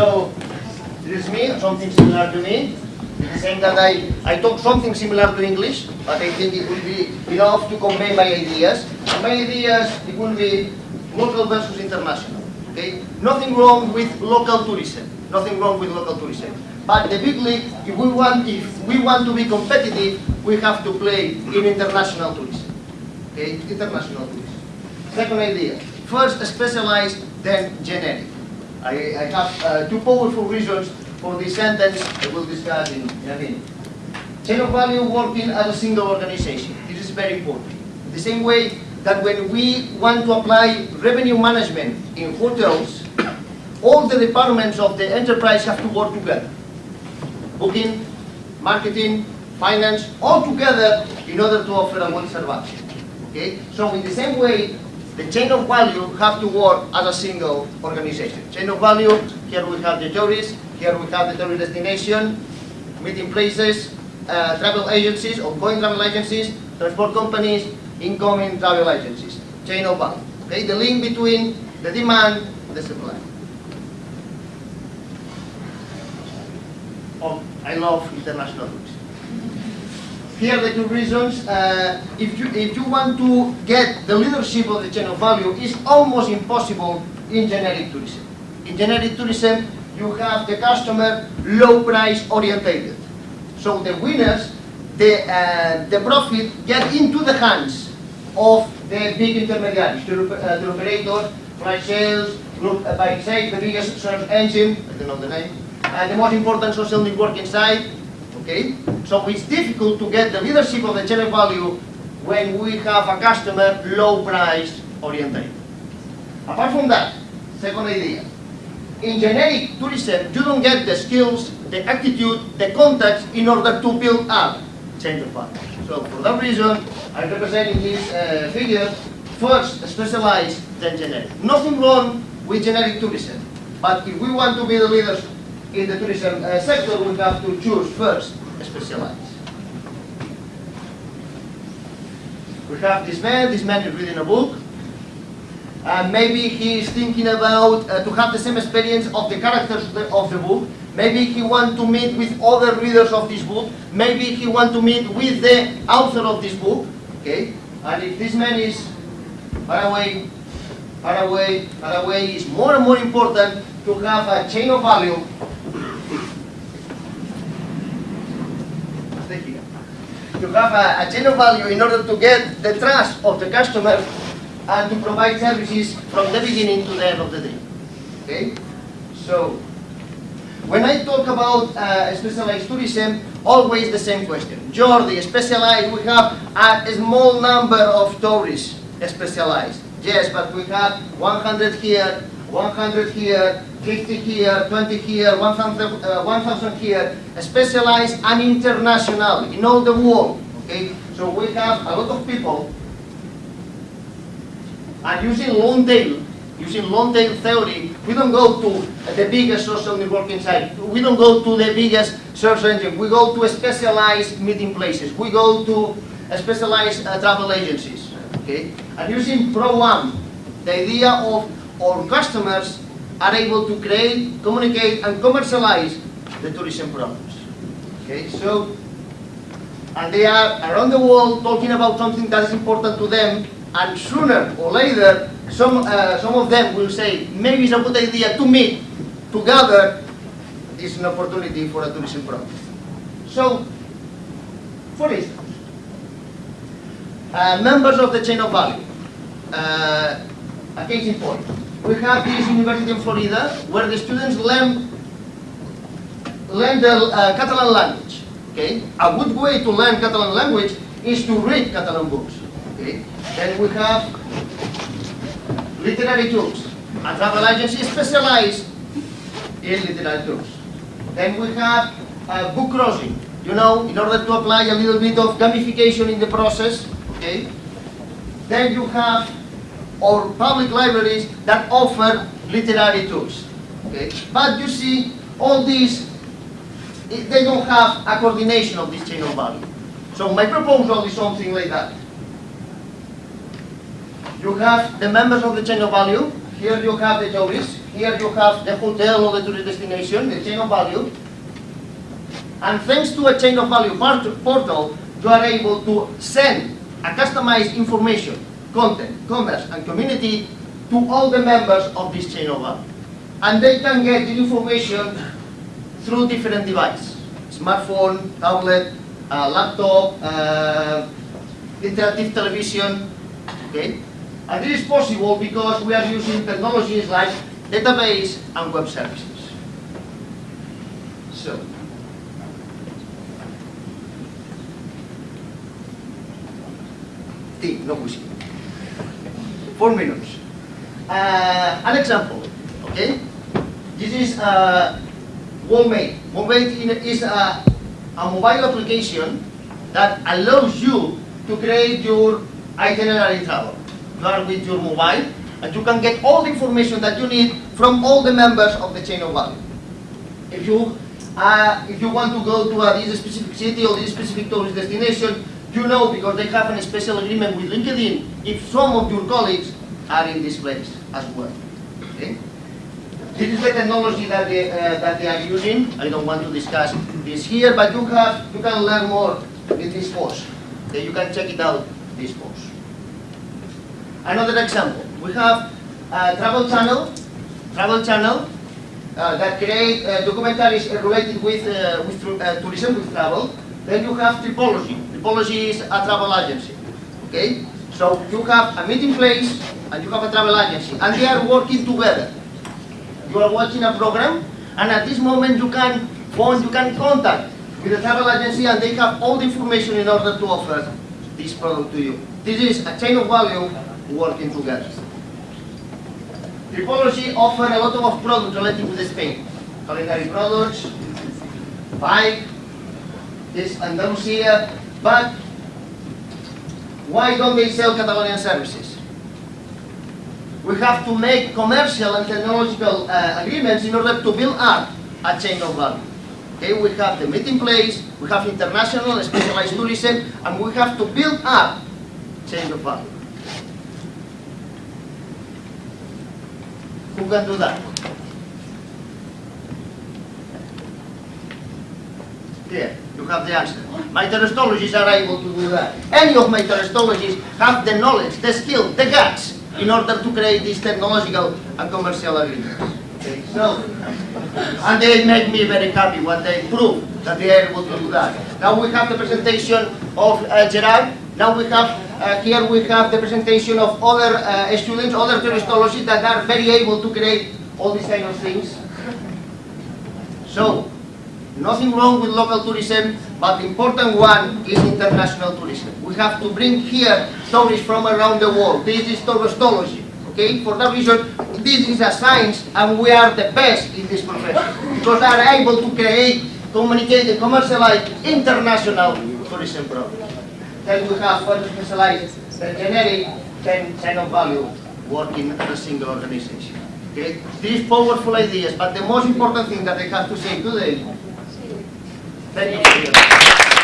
So, this is me, something similar to me. Saying that I, I talk something similar to English, but I think it will be enough to convey my ideas. And my ideas, it will be local versus international. Okay? Nothing wrong with local tourism. Nothing wrong with local tourism. But the big league, if we want, if we want to be competitive, we have to play in international tourism. Okay? International tourism. Second idea. First specialized, then generic. I, I have uh, two powerful reasons for this sentence I will discuss in, in a minute. Chain of value working as a single organization. This is very important. The same way that when we want to apply revenue management in hotels, all the departments of the enterprise have to work together. Booking, marketing, finance, all together in order to offer a good service. Okay? So in the same way, the chain of value have to work as a single organization. Chain of value, here we have the tourists, here we have the tourist destination, meeting places, uh, travel agencies, outgoing travel agencies, transport companies, incoming travel agencies. Chain of value. Okay, the link between the demand and the supply. Oh, I love international tourism. Here are the two reasons. Uh, if, you, if you want to get the leadership of the chain of value, it's almost impossible in generic tourism. In generic tourism, you have the customer low price orientated. So the winners, the, uh, the profit get into the hands of the big intermediaries, the, uh, the operators, flight sales, group uh, by side, the biggest search engine, I don't know the name, and the most important social networking site, okay? So it's difficult to get the leadership of the chain of value when we have a customer low price oriented. Apart from that, second idea, in generic tourism, you don't get the skills, the attitude, the contacts in order to build up chain of value. So for that reason, I represent representing this uh, figure, first specialized, then generic. Nothing wrong with generic tourism, but if we want to be the leaders in the tourism uh, sector, we have to choose first specialized. We have this man, this man is reading a book, uh, maybe he is thinking about uh, to have the same experience of the characters of the, of the, book. Maybe he want to meet with other readers of this book. Maybe he want to meet with the author of this book. Okay, and if this man is far away, far away, far away, is more and more important to have a chain of value. To have a, a of value in order to get the trust of the customer and to provide services from the beginning to the end of the day. Okay? So, when I talk about uh, specialized tourism, always the same question. Jordi, specialized, we have a small number of tourists specialized. Yes, but we have 100 here, 100 here, 50 here, 20 here, 1,000 uh, 1, here, specialized and international in all the world. Okay, so we have a lot of people and using long tail, using long tail theory, we don't go to the biggest social networking site. We don't go to the biggest search engine. We go to specialized meeting places. We go to specialized uh, travel agencies. Okay? And using Pro1, the idea of our customers are able to create, communicate, and commercialize the tourism products. Okay? So, and they are around the world talking about something that is important to them and sooner or later, some, uh, some of them will say, maybe it's a good idea to meet together is an opportunity for a tourism product. So, for instance, uh, members of the chain of value, uh, a case in point. We have this university in Florida where the students learn, learn the uh, Catalan language. Okay? A good way to learn Catalan language is to read Catalan books. Okay? Then we have literary tools. A travel agency specialized in literary tools. Then we have uh, book crossing. You know, in order to apply a little bit of gamification in the process, okay? Then you have our public libraries that offer literary tools, okay? But you see, all these, they don't have a coordination of this chain of value. So my proposal is something like that. You have the members of the chain of value. Here you have the tourists. here you have the hotel or the tourist destination, the chain of value. And thanks to a chain of value portal, you are able to send a customized information, content, commerce, and community to all the members of this chain of value. And they can get the information through different devices, smartphone, tablet, uh, laptop, uh, interactive television, okay? And this is possible because we are using technologies like database and web services. So, T, no. Four minutes. Uh, an example, okay? This is uh. WorldMate in- is a, a mobile application that allows you to create your itinerary travel. You are with your mobile and you can get all the information that you need from all the members of the chain of value. If you, uh, if you want to go to a, this specific city or this specific tourist destination, you know because they have a special agreement with LinkedIn if some of your colleagues are in this place as well. Okay? This is the technology that they, uh, that they are using. I don't want to discuss this here, but you have you can learn more in this course. Okay, you can check it out this course. Another example, we have travel channel, travel channel uh, that create uh, documentaries related with uh, with uh, tourism, with travel. Then you have Tripology. Is a travel agency. Okay, so you have a meeting place and you have a travel agency, and they are working together. You are watching a program, and at this moment you can phone, you can contact with the travel agency, and they have all the information in order to offer this product to you. This is a chain of value working together. Tripology offer a lot of products related with Spain. Culinary products, bike, this Andalusia, but why don't they sell Catalonian services? We have to make commercial and technological uh, agreements in order to build up a chain of value. Okay, we have the meeting place, we have international and specialized tourism, and we have to build up chain of value. Who can do that? Here, you have the answer. My touristologists are able to do that. Any of my touristologists have the knowledge, the skill, the guts in order to create these technological and commercial agreements. Okay, so, and they make me very happy when they prove that they are able to do that. Now we have the presentation of uh, Gerard. Now we have, uh, here we have the presentation of other uh, students, other touristologists that are very able to create all these kind of things. So, nothing wrong with local tourism, but the important one is international tourism. We have to bring here tourists from around the world. This is touristology, okay? For that reason, this is a science and we are the best in this profession because they are able to create, communicate and commercialize international tourism products. Then we have further specialized, the generic, then chain of value working as a single organization. Okay? These powerful ideas, but the most important thing that I have to say today Thank you.